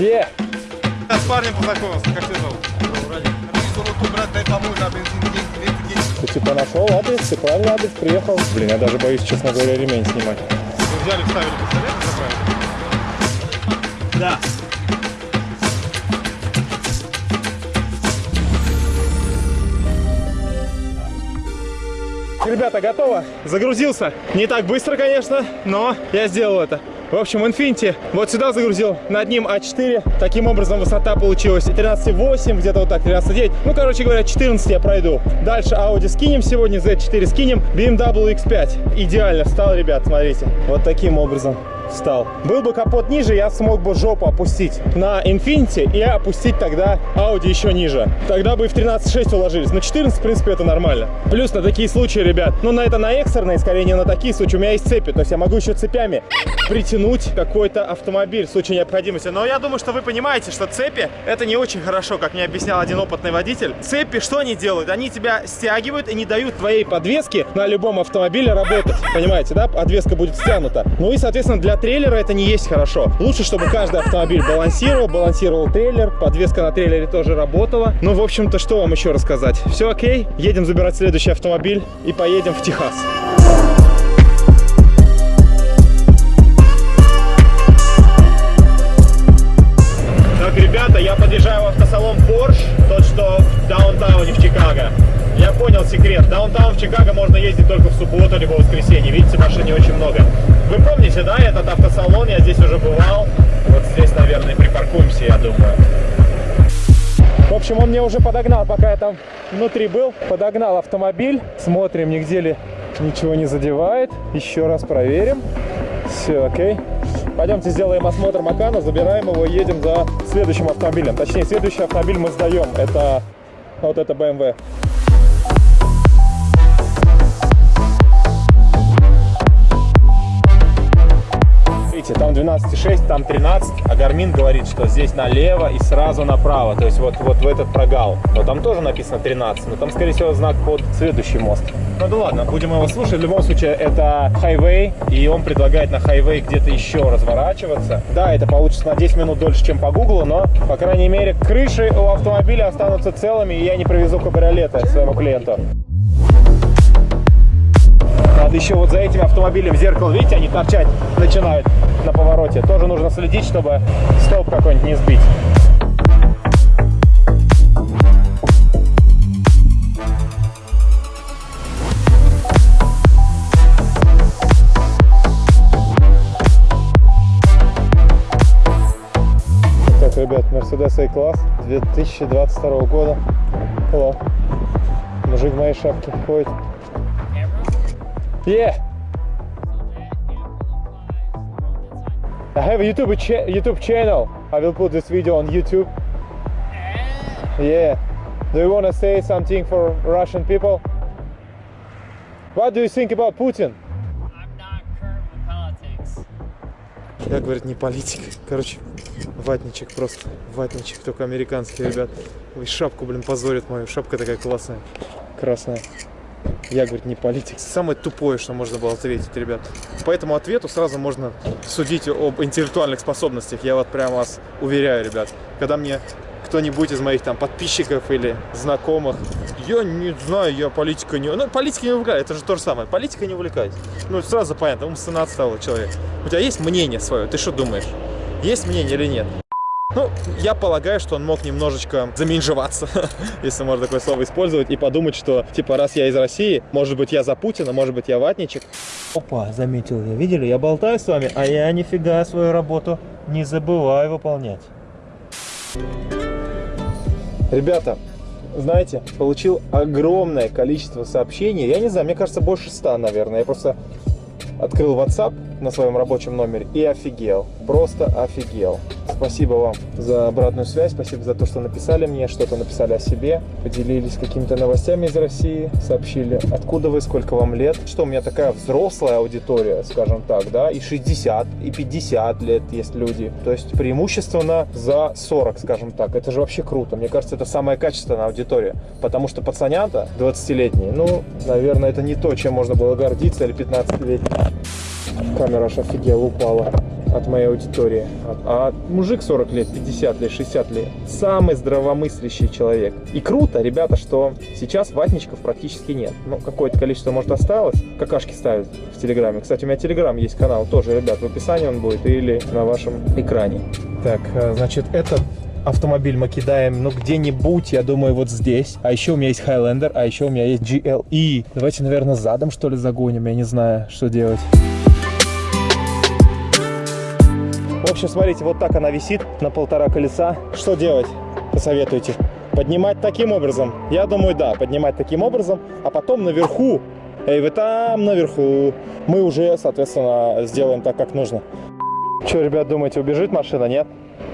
Е! Я с парнем познакомился, как тебя зовут? Ты типа нашел адрес, ты правильный адрес, приехал. Блин, я даже боюсь, честно говоря, ремень снимать. Вы взяли, вставили пистолет заправили? Да. Ребята, готово. Загрузился. Не так быстро, конечно, но я сделал это. В общем, Infinity вот сюда загрузил, над ним А4. Таким образом, высота получилась 13,8, где-то вот так, 13,9. Ну, короче говоря, 14 я пройду. Дальше Audi скинем сегодня, Z4 скинем, BMW X5. Идеально встал, ребят, смотрите. Вот таким образом встал. Был бы капот ниже, я смог бы жопу опустить на Infinity и опустить тогда Audi еще ниже. Тогда бы и в 13.6 уложились. На 14, в принципе, это нормально. Плюс на такие случаи, ребят, ну на это на экстренные, скорее не на такие случаи. У меня есть цепи, то есть я могу еще цепями притянуть какой-то автомобиль в случае необходимости. Но я думаю, что вы понимаете, что цепи это не очень хорошо, как мне объяснял один опытный водитель. Цепи что они делают? Они тебя стягивают и не дают твоей подвеске на любом автомобиле работать. Понимаете, да? Подвеска будет стянута. Ну и, соответственно, для трейлера это не есть хорошо. Лучше, чтобы каждый автомобиль балансировал, балансировал трейлер, подвеска на трейлере тоже работала. Ну, в общем-то, что вам еще рассказать? Все окей, едем забирать следующий автомобиль и поедем в Техас. Так, ребята, я подъезжаю в автосалон Porsche, тот, что в даунтауне в Чикаго. Понял секрет. Даунтаун в Чикаго можно ездить только в субботу либо в воскресенье. Видите, машин не очень много. Вы помните, да, этот автосалон? Я здесь уже бывал. Вот здесь, наверное, припаркуемся, я думаю. В общем, он мне уже подогнал, пока я там внутри был. Подогнал автомобиль. Смотрим, нигде ли ничего не задевает. Еще раз проверим. Все, окей. Пойдемте сделаем осмотр Макана, забираем его и едем за следующим автомобилем. Точнее, следующий автомобиль мы сдаем. Это вот это BMW. Видите, там 12,6, там 13, а Гармин говорит, что здесь налево и сразу направо, то есть вот, вот в этот прогал. Но там тоже написано 13, но там, скорее всего, знак под следующий мост. Ну да ладно, будем его слушать. В любом случае, это хайвей, и он предлагает на хайвей где-то еще разворачиваться. Да, это получится на 10 минут дольше, чем по гуглу, но, по крайней мере, крыши у автомобиля останутся целыми, и я не привезу кабриолеты своему клиенту. Надо еще вот за этим автомобилем в зеркало, видите, они торчать начинают на повороте. Тоже нужно следить, чтобы столб какой-нибудь не сбить. Так, ребят, Mercedes A-класс 2022 года. Hello. Мужик в моей шапке ходит. Yeah. I have a YouTube cha YouTube channel. I will put this video on YouTube. Yeah. Do you want to say something for Russian people? What do you think about Putin? I'm not current with politics. Я, говорит, не политик. Короче, ватничек просто. Ватничек, только американский, ребят. Ой, шапку, блин, позорит мою. Шапка такая классная. Красная. Я, говорит, не политик. Самое тупое, что можно было ответить, ребят. По этому ответу сразу можно судить об интеллектуальных способностях. Я вот прям вас уверяю, ребят. Когда мне кто-нибудь из моих там подписчиков или знакомых, я не знаю, я политика не... Ну, политика не увлекаюсь, это же то же самое. Политика не увлекаюсь. Ну, сразу понятно, умственно отсталый человек. У тебя есть мнение свое? Ты что думаешь? Есть мнение или нет? Ну, я полагаю, что он мог немножечко заменжеваться, если можно такое слово использовать, и подумать, что, типа, раз я из России, может быть, я за Путина, может быть, я ватничек. Опа, заметил я. Видели? Я болтаю с вами, а я нифига свою работу не забываю выполнять. Ребята, знаете, получил огромное количество сообщений. Я не знаю, мне кажется, больше ста, наверное. Я просто открыл WhatsApp на своем рабочем номере и офигел. Просто офигел. Спасибо вам за обратную связь, спасибо за то, что написали мне, что-то написали о себе, поделились какими-то новостями из России, сообщили, откуда вы, сколько вам лет, что у меня такая взрослая аудитория, скажем так, да, и 60, и 50 лет есть люди, то есть преимущественно за 40, скажем так, это же вообще круто, мне кажется, это самая качественная аудитория, потому что пацанята 20-летние, ну, наверное, это не то, чем можно было гордиться, или 15-летние. Камера аж офигела, упала. От моей аудитории. А, а мужик 40 лет, 50 лет, 60 лет. Самый здравомыслящий человек. И круто, ребята, что сейчас ватничков практически нет. Ну, какое-то количество, может, осталось. Какашки ставят в Телеграме. Кстати, у меня Телеграм есть канал тоже, ребят, в описании он будет или на вашем экране. Так, э, значит, этот автомобиль мы кидаем, ну, где-нибудь, я думаю, вот здесь. А еще у меня есть Highlander, а еще у меня есть GLE. Давайте, наверное, задом, что ли, загоним, я не знаю, что делать. В общем, смотрите, вот так она висит на полтора колеса. Что делать? Посоветуйте. Поднимать таким образом? Я думаю, да, поднимать таким образом, а потом наверху, эй, вы там наверху, мы уже, соответственно, сделаем так, как нужно. Что, ребят, думаете, убежит машина, нет?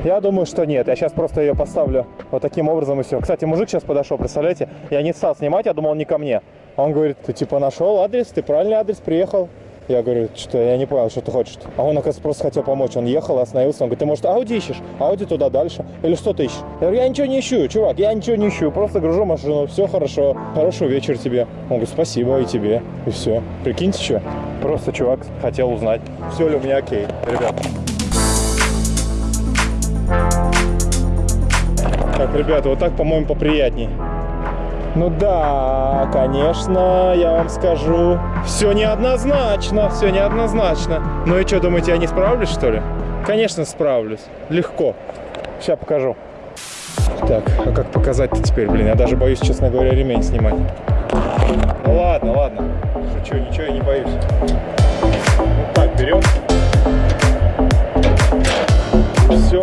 Я думаю, что нет. Я сейчас просто ее поставлю вот таким образом и все. Кстати, мужик сейчас подошел, представляете? Я не стал снимать, я думал, он не ко мне. Он говорит, ты типа нашел адрес, ты правильный адрес, приехал. Я говорю, что я не понял, что ты хочешь. А он, оказывается, просто хотел помочь. Он ехал, остановился. Он говорит, ты, может, Ауди ищешь? Ауди туда дальше. Или что ты ищешь? Я говорю, я ничего не ищу, чувак, я ничего не ищу. Просто гружу машину, все хорошо. Хорошего вечера тебе. Он говорит, спасибо и тебе. И все. Прикиньте, что? Просто чувак хотел узнать, все ли у меня окей. Ребят. Так, ребята, вот так, по-моему, поприятней. Ну да, конечно, я вам скажу. Все неоднозначно, все неоднозначно. Ну и что, думаете, я не справлюсь, что ли? Конечно, справлюсь. Легко. Сейчас покажу. Так, а как показать-то теперь, блин? Я даже боюсь, честно говоря, ремень снимать. Ну ладно, ладно. Шучу, ничего я не боюсь. Вот так, берем. Все.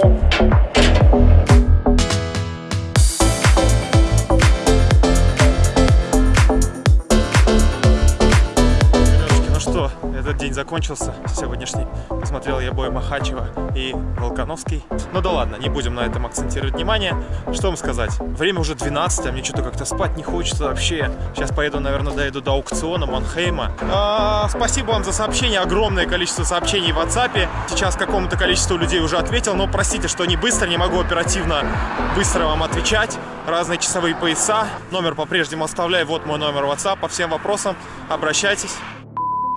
День закончился сегодняшний. Посмотрел я бой Махачева и Волконовский. Ну да ладно, не будем на этом акцентировать внимание. Что вам сказать? Время уже 12, а мне что-то как-то спать не хочется вообще. Сейчас поеду, наверное, доеду до аукциона Манхейма. А, спасибо вам за сообщение, огромное количество сообщений в WhatsApp. Сейчас какому-то количеству людей уже ответил, но простите, что не быстро, не могу оперативно быстро вам отвечать. Разные часовые пояса. Номер по-прежнему оставляю. Вот мой номер WhatsApp. По всем вопросам обращайтесь.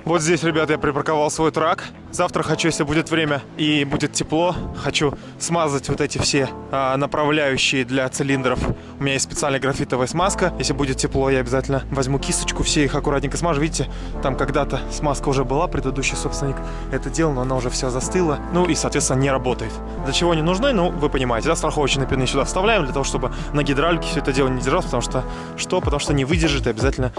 Вот здесь, ребят, я припарковал свой трак. Завтра хочу, если будет время и будет тепло, хочу смазать вот эти все а, направляющие для цилиндров. У меня есть специальная графитовая смазка. Если будет тепло, я обязательно возьму кисточку, все их аккуратненько смажу. Видите, там когда-то смазка уже была, предыдущий собственник это делал, но она уже вся застыла. Ну и, соответственно, не работает. Для чего они нужны? Ну, вы понимаете, да, страховочные пины сюда вставляем, для того, чтобы на гидравлике все это дело не держалось, потому что, что? Потому что не выдержит и обязательно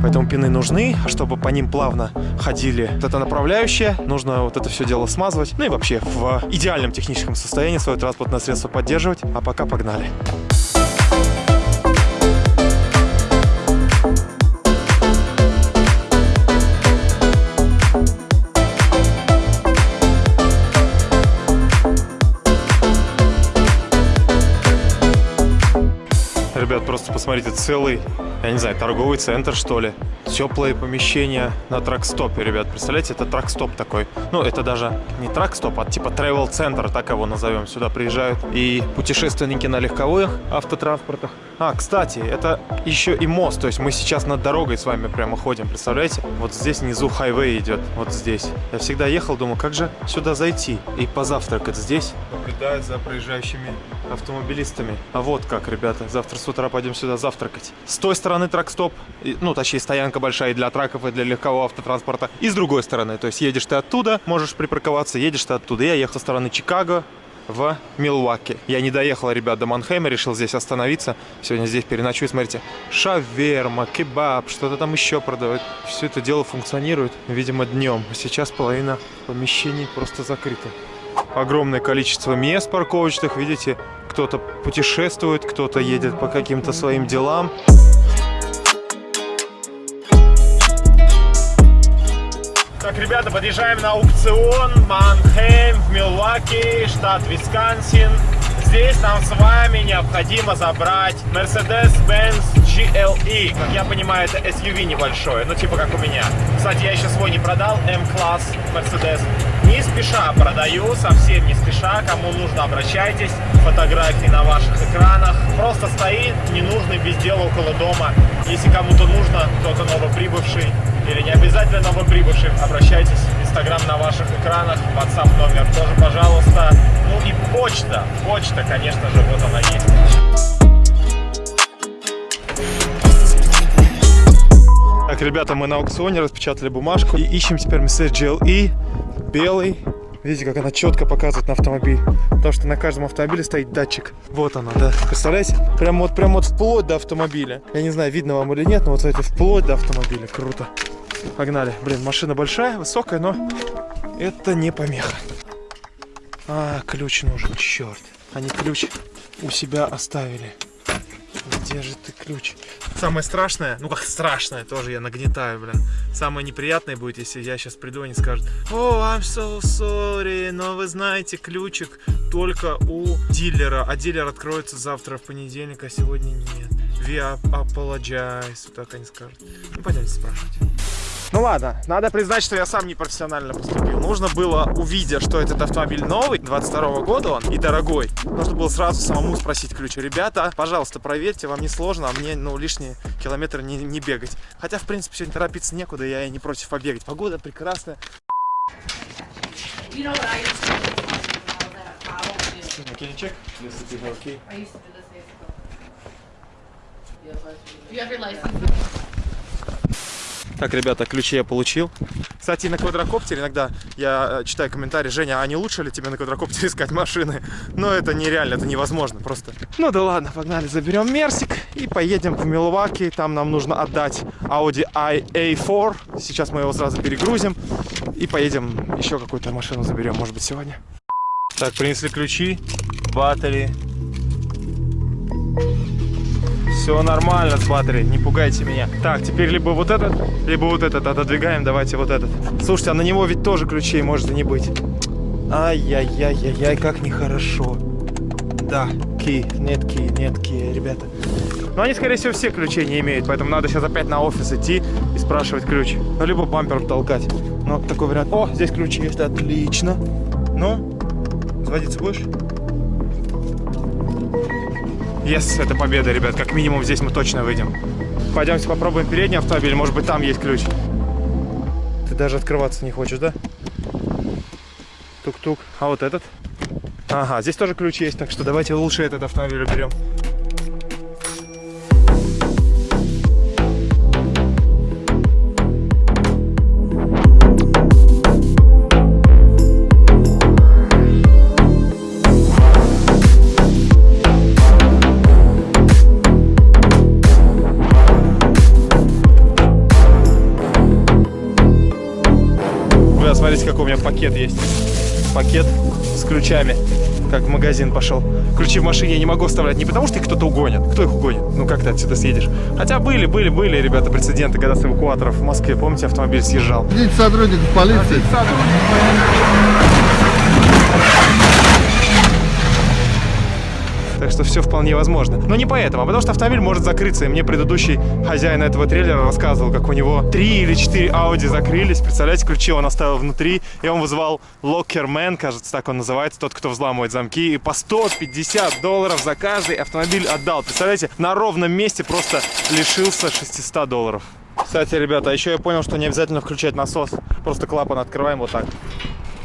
Поэтому пины нужны, а чтобы по ним плавно ходили вот это направляющее, нужно вот это все дело смазывать. Ну и вообще в идеальном техническом состоянии свое транспортное средство поддерживать. А пока погнали. Ребят, просто посмотрите, целый, я не знаю, торговый центр, что ли. Теплое помещение на тракстопе, ребят. Представляете, это тракстоп такой. Ну, это даже не тракстоп, а типа travel центр так его назовем. Сюда приезжают и путешественники на легковых автотранспортах. А, кстати, это еще и мост. То есть мы сейчас над дорогой с вами прямо ходим, представляете? Вот здесь внизу хайвей идет, вот здесь. Я всегда ехал, думаю, как же сюда зайти и позавтракать здесь. Наблюдают за проезжающими автомобилистами. А вот как, ребята, завтра с утра пойдем сюда завтракать. С той стороны тракстоп, и- ну, точнее, стоянка большая и для траков, и для легкового автотранспорта. И с другой стороны, то есть едешь ты оттуда, можешь припарковаться, едешь ты оттуда. Я ехал со стороны Чикаго, в Милуаке. Я не доехал, ребят, до Манхейма, решил здесь остановиться. Сегодня здесь переночую, смотрите. Шаверма, кебаб, что-то там еще продают. Все это дело функционирует, видимо, днем. Сейчас половина помещений просто закрыта. Огромное количество мест парковочных, видите, кто-то путешествует, кто-то едет по каким-то своим делам. Так, ребята, подъезжаем на аукцион Манхейм в Милуаки, штат Висконсин. Здесь нам с вами необходимо забрать Mercedes-Benz GLE. Как я понимаю, это SUV небольшое, ну типа как у меня. Кстати, я еще свой не продал, M-класс Mercedes. Не спеша продаю, совсем не спеша. Кому нужно, обращайтесь. Фотографии на ваших экранах. Просто стоит ненужный без дела около дома. Если кому-то нужно, кто-то новоприбывший или не обязательно новоприбывший, обращайтесь. Места Инстаграм на ваших экранах, WhatsApp номер тоже, пожалуйста. Ну и почта, почта, конечно же, вот она есть. Так, ребята, мы на аукционе распечатали бумажку и ищем теперь Mercedes GLE белый. Видите, как она четко показывает на автомобиль. Потому что на каждом автомобиле стоит датчик. Вот она, да. Представляете? Прям вот, прям вот вплоть до автомобиля. Я не знаю, видно вам или нет, но вот смотрите, вплоть до автомобиля. Круто. Погнали. Блин, машина большая, высокая, но это не помеха. А, ключ нужен, черт. Они ключ у себя оставили. Где же ты ключ? Самое страшное, ну как страшное, тоже я нагнетаю, блин. Самое неприятное будет, если я сейчас приду, и они скажут, о, I'm so sorry, но вы знаете, ключик только у дилера, а дилер откроется завтра в понедельник, а сегодня нет. We apologize, вот так они скажут. Ну, пойдемте спрашивать. Ну ладно, надо признать, что я сам непрофессионально поступил. Нужно было, увидя, что этот автомобиль новый, 22 года он, и дорогой, нужно было сразу самому спросить ключ. Ребята, пожалуйста, проверьте, вам не сложно, а мне, ну, лишние километры не, не бегать. Хотя, в принципе, сегодня торопиться некуда, я и не против побегать. Погода прекрасная. You know what I used to do? Can you check? Okay. I used to do this years ago. You have your license? Так, ребята, ключи я получил. Кстати, на квадрокоптере иногда я э, читаю комментарии, Женя, а не лучше ли тебе на квадрокоптере искать машины? Но это нереально, это невозможно просто. Ну да ладно, погнали, заберем Мерсик и поедем в Милуаки. Там нам нужно отдать Audi IA4. Сейчас мы его сразу перегрузим и поедем еще какую-то машину заберем, может быть, сегодня. Так, принесли ключи, батареи. Все нормально с батареей, не пугайте меня. Так, теперь либо вот этот, либо вот этот. Отодвигаем, давайте вот этот. Слушайте, а на него ведь тоже ключей может и не быть. Ай-яй-яй-яй-яй, как нехорошо. Да, ки, нет ки, нет ки, ребята. Но они, скорее всего, все ключей не имеют, поэтому надо сейчас опять на офис идти и спрашивать ключ. Ну, либо бампер толкать. Ну, такой вариант. О, здесь ключи есть, отлично. Ну, заводиться будешь? Yes, это победа, ребят. Как минимум здесь мы точно выйдем. Пойдемте попробуем передний автомобиль. Может быть, там есть ключ. Ты даже открываться не хочешь, да? Тук-тук. А вот этот? Ага, здесь тоже ключ есть, так что давайте лучше этот автомобиль уберем. Какой у меня пакет есть. Пакет с ключами. Как в магазин пошел. Ключи в машине я не могу оставлять не потому, что их кто-то угонит. Кто их угонит? Ну как ты отсюда съедешь? Хотя были, были, были, ребята, прецеденты, когда с эвакуаторов в Москве, помните, автомобиль съезжал. Видите сотрудников полиции. Так что все вполне возможно. Но не поэтому, а потому что автомобиль может закрыться. И мне предыдущий хозяин этого трейлера рассказывал, как у него три или четыре Audi закрылись. Представляете, ключи он оставил внутри. И он вызвал Lockerman, кажется, так он называется, тот, кто взламывает замки. И по 150 долларов за каждый автомобиль отдал. Представляете, на ровном месте просто лишился 600 долларов. Кстати, ребята, а еще я понял, что не обязательно включать насос. Просто клапан открываем вот так.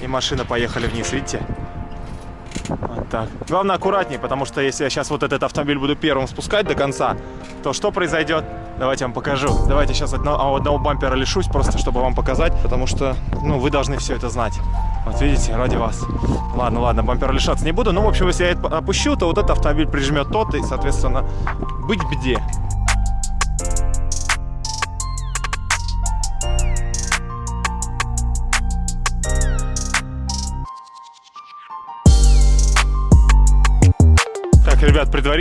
И машина поехали вниз, видите? Вот так. Главное аккуратнее, потому что если я сейчас вот этот автомобиль буду первым спускать до конца, то что произойдет? Давайте я вам покажу. Давайте сейчас одного, одного бампера лишусь, просто чтобы вам показать, потому что, ну, вы должны все это знать. Вот видите, ради вас. Ладно, ладно, бампера лишаться не буду. Ну, в общем, если я это опущу, то вот этот автомобиль прижмет тот, и, соответственно, быть беде.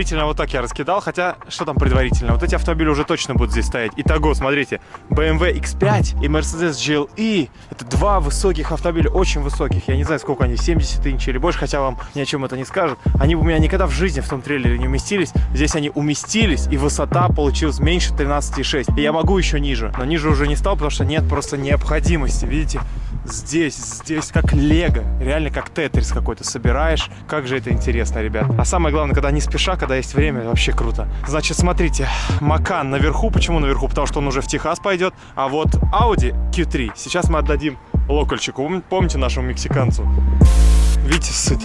Предварительно вот так я раскидал, хотя, что там предварительно? Вот эти автомобили уже точно будут здесь стоять. Итого, смотрите, BMW X5 и Mercedes GLE, это два высоких автомобиля, очень высоких, я не знаю, сколько они, 70 инч или больше, хотя вам ни о чем это не скажут. Они у меня никогда в жизни в том трейлере не уместились, здесь они уместились, и высота получилась меньше 13,6. И я могу еще ниже, но ниже уже не стал, потому что нет просто необходимости, видите? Здесь, здесь как лего, реально как тетрис какой-то собираешь. Как же это интересно, ребят. А самое главное, когда не спеша, когда есть время, вообще круто. Значит, смотрите, Макан наверху. Почему наверху? Потому что он уже в Техас пойдет. А вот Audi Q3 сейчас мы отдадим локальчику. Пом- Помните нашему мексиканцу? Видите, сыт.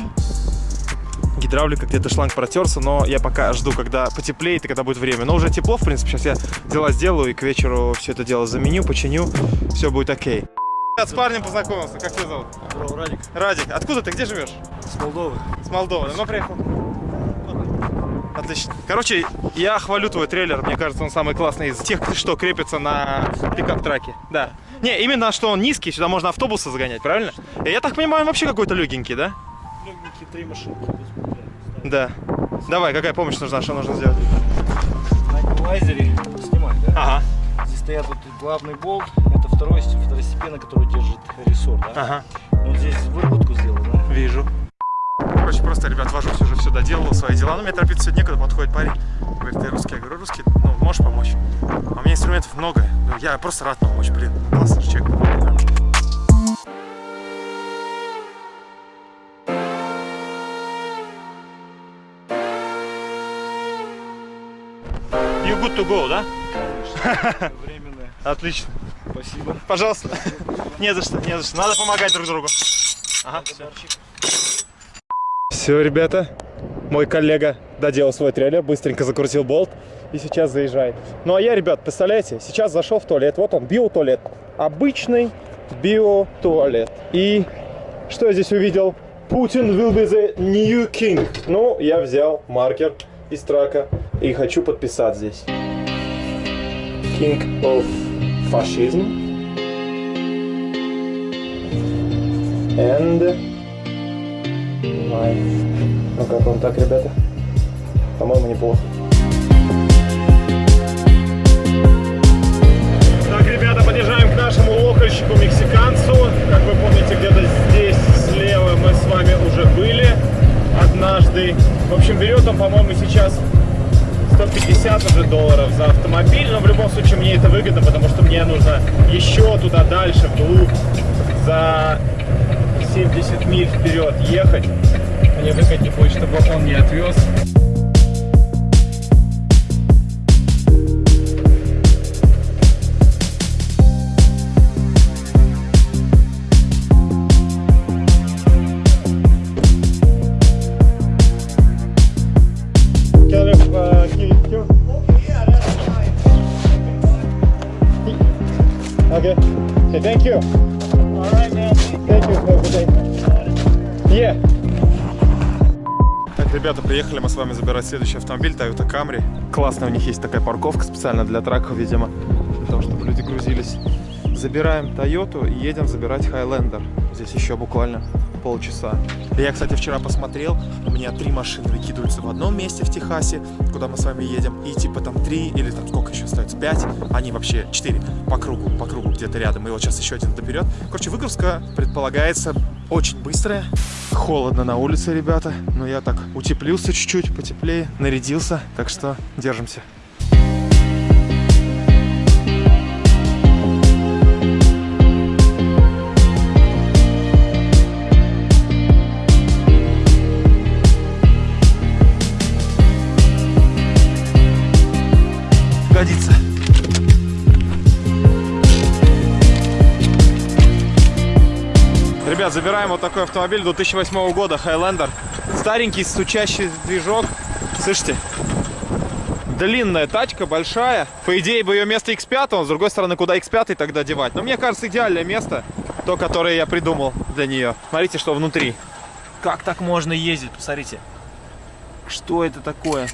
Гидравлика где-то шланг протерся, но я пока жду, когда потеплеет и когда будет время. Но уже тепло, в принципе, сейчас я дела сделаю и к вечеру все это дело заменю, починю, все будет окей. Я с парнем познакомился. Как тебя зовут? Радик, Радик. Откуда ты? Где живешь? с Молдовы. С Молдовы. Давно приехал? Отлично. Короче, я хвалю твой трейлер. Мне кажется, он самый классный из тех, что крепится на пикап-траке. Да. Не, именно что он низкий, сюда можно автобусы загонять, правильно? И я так понимаю, он вообще какой-то легенький, да? Легенькие три машинки. Да. Давай, какая помощь нужна, что нужно сделать? На эквалайзере снимай, да? Ага, Здесь стоят вот главный болт, это второй, второстепенный, который держит рессор, да? ага, Вот здесь выработку сделал, да? вижу. Короче, просто, ребят, вожусь, уже все доделал, свои дела. Но мне торопиться некуда, подходит парень. Говорит, ты русский? Я говорю, русский, ну, можешь помочь? А у меня инструментов много. Ну, Я просто рад помочь, блин. Классный человек. You good to go, да? Временное. Отлично. Спасибо. Пожалуйста. Не за что, не за что. Надо помогать друг другу. Ага, Все, ребята, мой коллега доделал свой трейлер, быстренько закрутил болт и сейчас заезжает. Ну а я, ребят, представляете, сейчас зашел в туалет. Вот он, биотуалет. Обычный биотуалет. И что я здесь увидел? Путин will be the new king. Ну, я взял маркер из трака и хочу подписать здесь. King of Fascism. And my... Ну как вам так, ребята? По-моему, неплохо. Так, ребята, подъезжаем к нашему локальщику мексиканцу. Как вы помните, где-то здесь слева мы с вами уже были однажды. В общем, берет он, по-моему, сейчас 150 уже долларов за автомобиль, но в любом случае мне это выгодно, потому что мне нужно еще туда дальше, вглубь, за 70 миль вперед ехать. Мне выгоднее будет, чтобы он меня отвез. You. All right, man. Thank you. A good day. Yeah. Так, ребята, приехали мы с вами забирать следующий автомобиль Toyota Camry. Классная у них есть такая парковка специально для траков, видимо, для того, чтобы люди грузились. Забираем Toyota и едем забирать Highlander. Здесь еще буквально полчаса. Я, кстати, вчера посмотрел, у меня три машины выкидываются в одном месте в Техасе, куда мы с вами едем, и типа там три или там сколько еще остается, пять, они вообще четыре по кругу, по кругу где-то рядом, и вот сейчас еще один доперед. Короче, выгрузка предполагается очень быстрая. Холодно на улице, ребята, но я так утеплился чуть-чуть, потеплее, нарядился, так что держимся. Забираем вот такой автомобиль 2008 года, Highlander. Старенький, стучащий движок. Слышите? Длинная тачка, большая. По идее, бы ее место X5, но с другой стороны, куда X5 тогда девать? Но мне кажется, идеальное место, то, которое я придумал для нее. Смотрите, что внутри. Как так можно ездить? Посмотрите. Что это такое?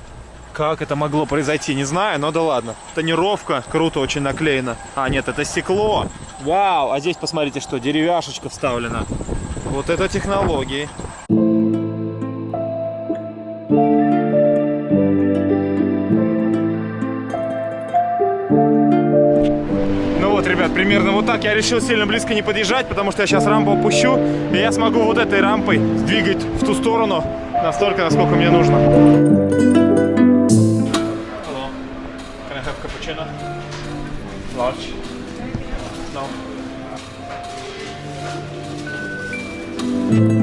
Как это могло произойти, не знаю, но да ладно. Тонировка круто очень наклеена. А, нет, это стекло. Вау, а здесь посмотрите, что деревяшечка вставлена. Вот это технологии. Ну вот, ребят, примерно вот так. Я решил сильно близко не подъезжать, потому что я сейчас рампу опущу, и я смогу вот этой рампой двигать в ту сторону настолько, насколько мне нужно. Hello. Can I have cappuccino? Large. No. Ребята,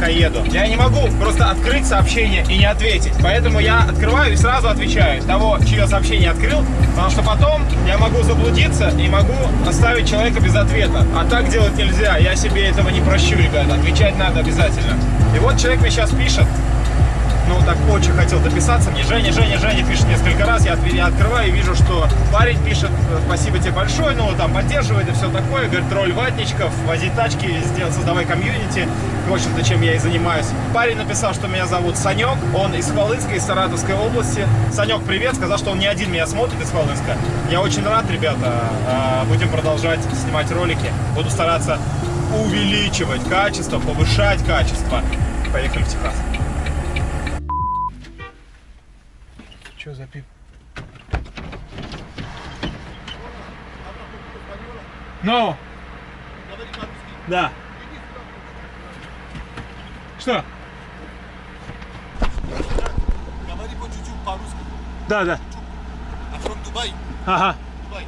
пока еду. Я не могу просто открыть сообщение и не ответить. Поэтому я открываю и сразу отвечаю того, чье сообщение открыл, потому что потом я могу заблудиться и могу оставить человека без ответа. А так делать нельзя. Я себе этого не прощу, ребята. Отвечать надо обязательно. И вот человек мне сейчас пишет ну, так очень хотел дописаться мне. Женя, Женя, Женя пишет несколько раз. Я, я открываю и вижу, что парень пишет, э, спасибо тебе большое, ну, там, поддерживает и все такое. Говорит, роль ватничков, возить тачки, сделать, создавай комьюнити. В общем-то, чем я и занимаюсь. Парень написал, что меня зовут Санек. Он из Хвалынска, из Саратовской области. Санек, привет. Сказал, что он не один меня смотрит из Хвалынска. Я очень рад, ребята. А, Будем продолжать снимать ролики. Буду стараться увеличивать качество, повышать качество. Поехали в Техас. Что за пип? Ну? Да. Что? Говори по чуть-чуть по-русски. Да, да. I'm from Dubai. Ага. Dubai.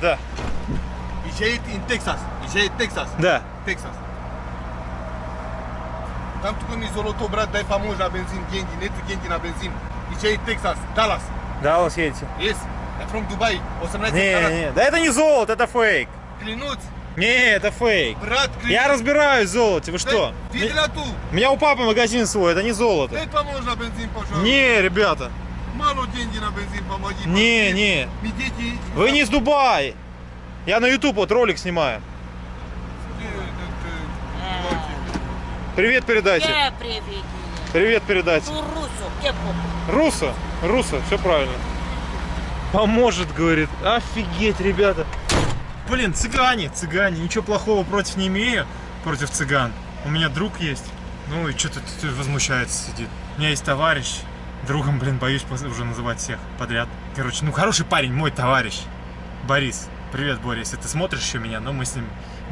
Да. Езжает in Texas. Езжает Texas. Да. Texas. Там только ми золото, брат, дай помочь на бензин, деньги. Нету деньги на бензин. Езжает Texas. Dallas. Даллас едете. Yes. I'm from Dubai. 18 Не, Dallas. не, да это не золото, это фейк. Клянусь. Не, это фейк. Брат, клянусь. Я разбираюсь в золоте, вы что? Видела ту? У меня у папы магазин свой, это не золото. Дай помочь на бензин, пожалуйста. Не, ребята, Мало деньги на бензин, помоги. не, помоги. не. Ми дети... Вы не из Дубая. Я на YouTube вот ролик снимаю. Э, э, Привет передайте. Che привет. Привет russo, che poco. Руса, Руса, все правильно. Поможет, говорит. Офигеть, ребята. Блин, цыгане, цыгане. Ничего плохого против не имею, против цыган. У меня друг есть. Ну и что-то возмущается, сидит. У меня есть товарищ. Другом, блин, боюсь уже называть всех подряд. Короче, ну хороший парень, мой товарищ. Борис. Привет, Борис, если ты смотришь еще меня, но мы с ним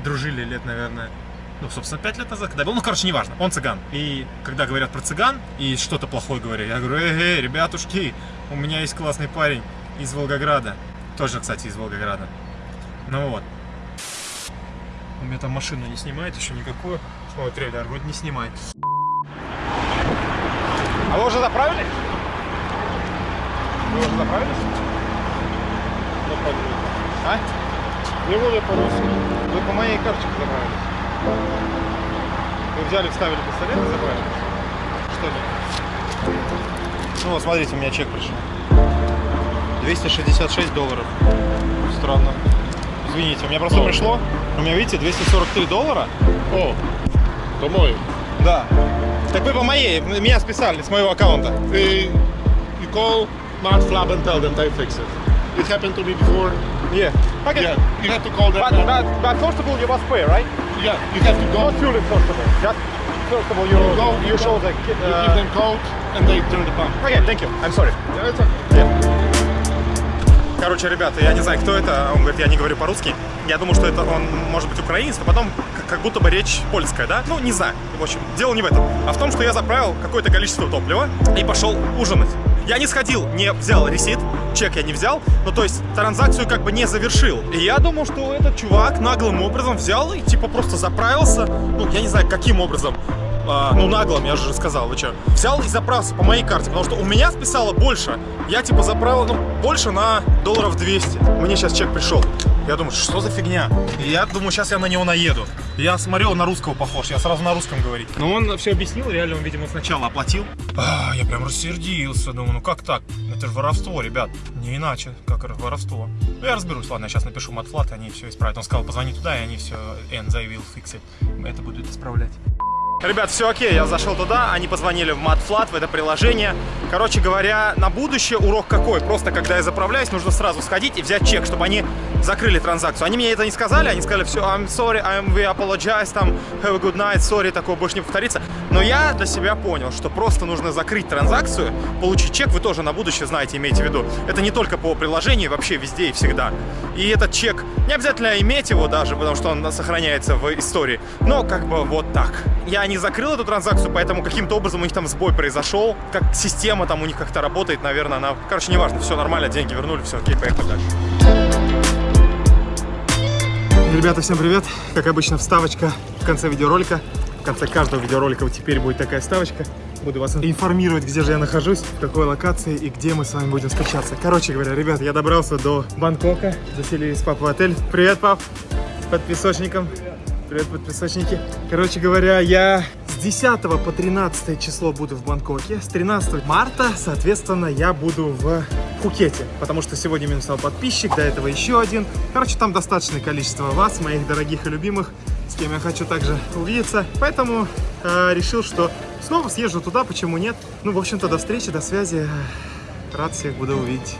дружили лет, наверное, ну, собственно, пять лет назад, когда был, ну, короче, неважно, он цыган. И когда говорят про цыган и что-то плохое говорят, я говорю, эй, эй, ребятушки, у меня есть классный парень из Волгограда. Тоже, кстати, из Волгограда. Ну вот. У меня там машину не снимает еще никакую. Ой, трейлер вроде не снимает. А вы уже заправились? Вы уже заправились? А? Не буду по-русски. Вы по моей карточке заправились. Вы взяли, вставили пистолет и заправились? Что ли? Ну вот, смотрите, у меня чек пришел. 266 долларов. Странно. Извините, у меня просто пришло. У меня, видите, 243 доллара. О, то мой. Да. Так вы по моей, меня списали с моего аккаунта. Uh, you call Mart Flab and tell them they fix it. It happened to me before. Yeah. Okay. Yeah, you have to call them. But, but, but first of all, you must pay, right? Yeah, you have to go. Not fueling first of all. Just first of all, you, You go, you show the... You Uh, give them code and they turn the pump. Okay, thank you. I'm sorry. Yeah, it's okay. Короче, ребята, я не знаю, кто это. Он говорит, я не говорю по-русски. Я думаю, что это он может быть украинец, но потом как будто бы речь польская, да? Ну, не знаю. В общем, дело не в этом. А в том, что я заправил какое-то количество топлива и пошел ужинать. Я не сходил, не взял ресит, чек я не взял, ну то есть транзакцию как бы не завершил. И я думал, что этот чувак наглым образом взял и типа просто заправился, ну я не знаю каким образом, а, ну наглым, я же сказал, вы что. Взял и заправился по моей карте, потому что у меня списало больше. Я типа заправил, ну, больше на долларов 200. Мне сейчас чек пришел. Я думаю, что за фигня? И я думаю, сейчас я на него наеду. Я смотрел, на русского похож, я сразу на русском говорить. Но он все объяснил, реально он, видимо, сначала оплатил. А, я прям рассердился, думаю, ну как так? Это же воровство, ребят. Не иначе, как воровство. Ну, я разберусь, ладно, я сейчас напишу матфлат, они все исправят. Он сказал, позвони туда, и они все, will fix it. Это будут исправлять. Ребят, все окей, я зашел туда, они позвонили в MatFlat, в это приложение. Короче говоря, на будущее урок какой? Просто когда я заправляюсь, нужно сразу сходить и взять чек, чтобы они закрыли транзакцию. Они мне это не сказали, они сказали, все, I'm sorry, I'm, we apologize, там, have a good night, sorry, такого больше не повторится. Но я для себя понял, что просто нужно закрыть транзакцию, получить чек, вы тоже на будущее знаете, имейте в виду. Это не только по приложению, вообще везде и всегда. И этот чек, не обязательно иметь его даже, потому что он сохраняется в истории, но как бы вот так. Я не закрыл эту транзакцию, поэтому каким-то образом у них там сбой произошел, как система там у них как-то работает, наверное, она... Короче, неважно, все нормально, деньги вернули, все окей, поехали дальше. Ребята, всем привет! Как обычно, вставочка в конце видеоролика. В конце каждого видеоролика вот теперь будет такая вставочка. Буду вас информировать, где же я нахожусь, в какой локации и где мы с вами будем встречаться. Короче говоря, ребят, я добрался до Бангкока, заселились с папой в отель. Привет, пап! Под песочником. Привет, подписочники. Короче говоря, я с 10 по 13 число буду в Бангкоке. С 13 марта, соответственно, я буду в Пхукете. Потому что сегодня мне написал подписчик, до этого еще один. Короче, там достаточное количество вас, моих дорогих и любимых, с кем я хочу также увидеться. Поэтому э, решил, что снова съезжу туда, почему нет. Ну, в общем-то, до встречи, до связи. Рад всех буду увидеть.